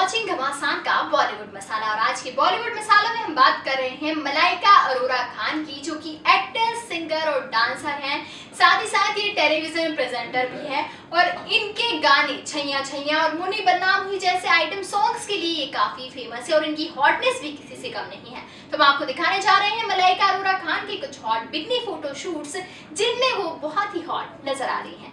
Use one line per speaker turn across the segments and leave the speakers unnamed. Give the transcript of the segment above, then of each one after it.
Watching घमासान का बॉलीवुड मसाला और आज के बॉलीवुड मसालों में हम बात कर रहे हैं मलाइका अरोरा खान की, जो कि एक्टर सिंगर और डांसर हैं। साथ ही साथ ये टेलीविज़न प्रेजेंटर भी हैं और इनके गाने छैया छैया और मुनी बदनाम हुई जैसे आइटम सॉन्ग्स के लिए ये काफ़ी फ़ेमस है और इनकी हॉटनेस भी किसी से कम नहीं है। तो हम आपको दिखाने जा रहे हैं मलाइका अरोरा खान के कुछ हॉट बिकनी फ़ोटो जिनमें वो बहुत ही हॉट नज़र आ रही है।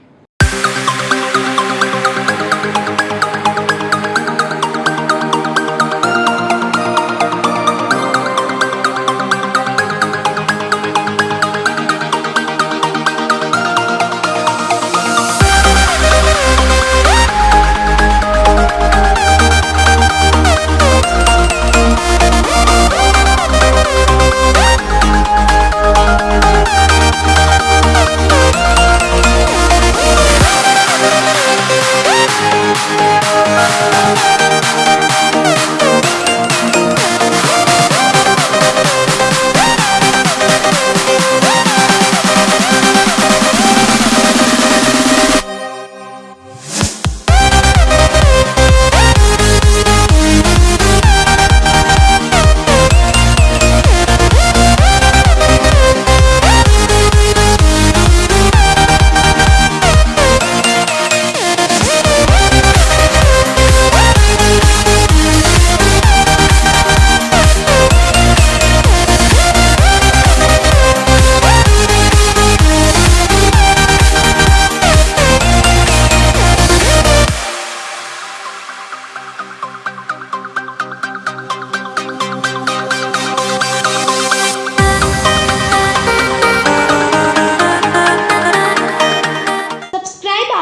はい。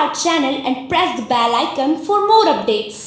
Our channel and press the bell icon for more updates.